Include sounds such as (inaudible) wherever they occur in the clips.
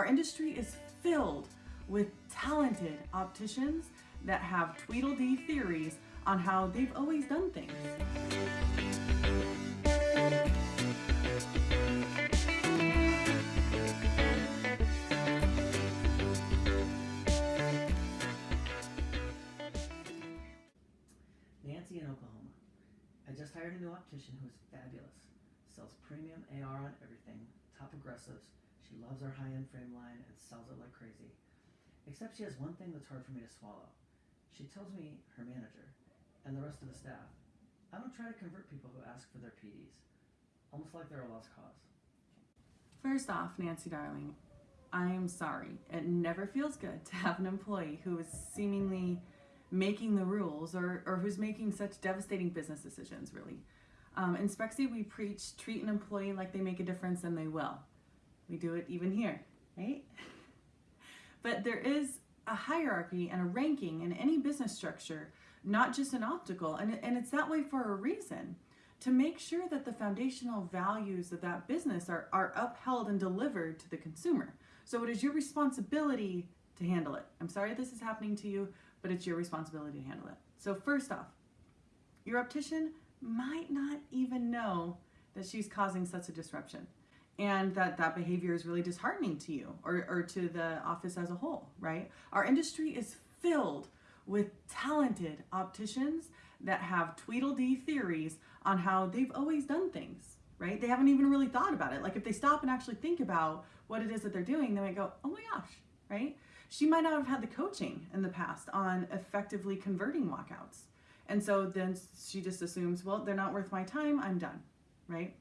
Our industry is filled with talented opticians that have Tweedledee theories on how they've always done things. Nancy in Oklahoma. I just hired a new optician who is fabulous. Sells premium AR on everything, top progressives. She loves our high-end frame line and sells it like crazy. Except she has one thing that's hard for me to swallow. She tells me, her manager, and the rest of the staff, I don't try to convert people who ask for their PDs. Almost like they're a lost cause. First off, Nancy darling, I am sorry. It never feels good to have an employee who is seemingly making the rules or, or who's making such devastating business decisions, really. Um, in Spexy, we preach treat an employee like they make a difference and they will. We do it even here, right? but there is a hierarchy and a ranking in any business structure, not just in optical, and, and it's that way for a reason to make sure that the foundational values of that business are, are upheld and delivered to the consumer. So it is your responsibility to handle it. I'm sorry this is happening to you, but it's your responsibility to handle it. So first off, your optician might not even know that she's causing such a disruption and that that behavior is really disheartening to you or, or to the office as a whole, right? Our industry is filled with talented opticians that have Tweedledee theories on how they've always done things, right? They haven't even really thought about it. Like if they stop and actually think about what it is that they're doing, they might go, oh my gosh, right? She might not have had the coaching in the past on effectively converting walkouts. And so then she just assumes, well, they're not worth my time, I'm done, right?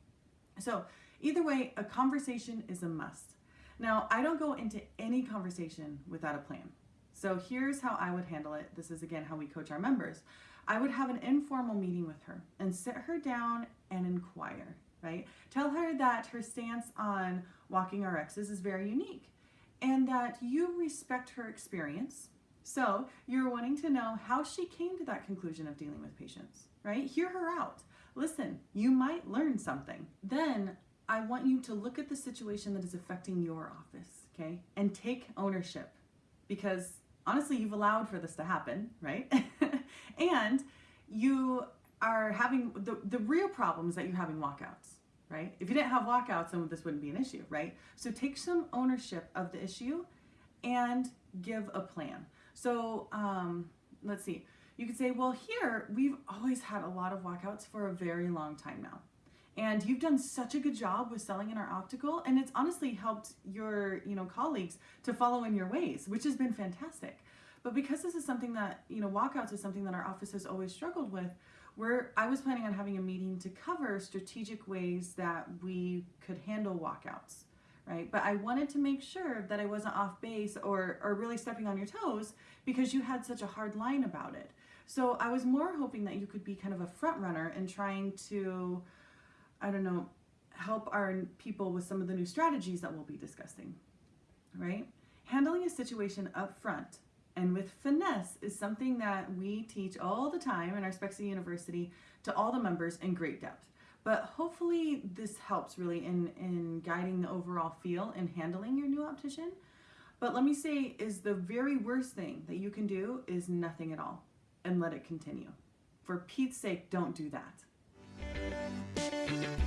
So either way, a conversation is a must. Now, I don't go into any conversation without a plan. So here's how I would handle it. This is again how we coach our members. I would have an informal meeting with her and sit her down and inquire, right? Tell her that her stance on walking RXs is very unique and that you respect her experience. So you're wanting to know how she came to that conclusion of dealing with patients, right? Hear her out. Listen, you might learn something. Then I want you to look at the situation that is affecting your office, okay? And take ownership because honestly, you've allowed for this to happen, right? (laughs) and you are having the, the real problems that you're having walkouts right? If you didn't have walkouts, then this wouldn't be an issue, right? So take some ownership of the issue and give a plan. So um, let's see. You could say, well, here we've always had a lot of walkouts for a very long time now. And you've done such a good job with selling in our optical, and it's honestly helped your you know colleagues to follow in your ways, which has been fantastic. But because this is something that, you know, walkouts is something that our office has always struggled with, we're, I was planning on having a meeting to cover strategic ways that we could handle walkouts, right? But I wanted to make sure that I wasn't off base or, or really stepping on your toes because you had such a hard line about it. So I was more hoping that you could be kind of a front runner in trying to, I don't know, help our people with some of the new strategies that we'll be discussing, right? Handling a situation up front and with finesse is something that we teach all the time in our Spexy University to all the members in great depth. But hopefully this helps really in, in guiding the overall feel and handling your new optician. But let me say is the very worst thing that you can do is nothing at all and let it continue. For Pete's sake, don't do that. Thank you.